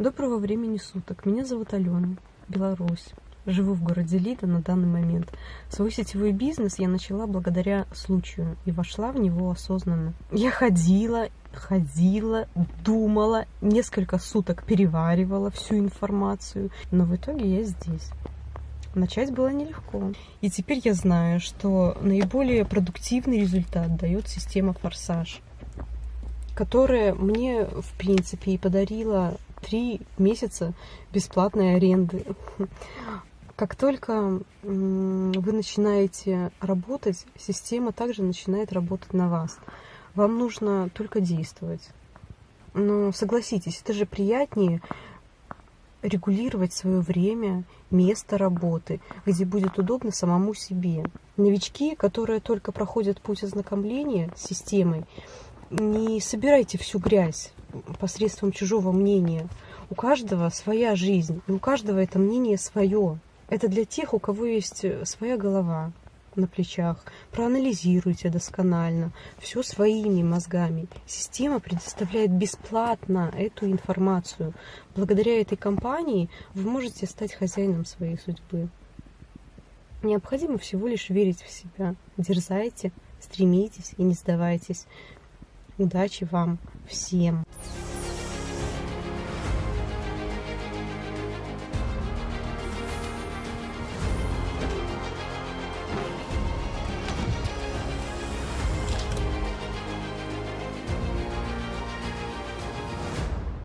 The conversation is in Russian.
Доброго времени суток. Меня зовут Алена, Беларусь. Живу в городе Лида на данный момент. Свой сетевой бизнес я начала благодаря случаю и вошла в него осознанно. Я ходила, ходила, думала, несколько суток переваривала всю информацию, но в итоге я здесь. Начать было нелегко. И теперь я знаю, что наиболее продуктивный результат дает система «Форсаж», которая мне, в принципе, и подарила три месяца бесплатной аренды. Как только вы начинаете работать, система также начинает работать на вас. Вам нужно только действовать. Но согласитесь, это же приятнее регулировать свое время, место работы, где будет удобно самому себе. Новички, которые только проходят путь ознакомления с системой, не собирайте всю грязь посредством чужого мнения. У каждого своя жизнь, и у каждого это мнение свое. Это для тех, у кого есть э, своя голова на плечах. Проанализируйте досконально, все своими мозгами. Система предоставляет бесплатно эту информацию. Благодаря этой компании вы можете стать хозяином своей судьбы. Необходимо всего лишь верить в себя. Дерзайте, стремитесь и не сдавайтесь. Удачи вам всем!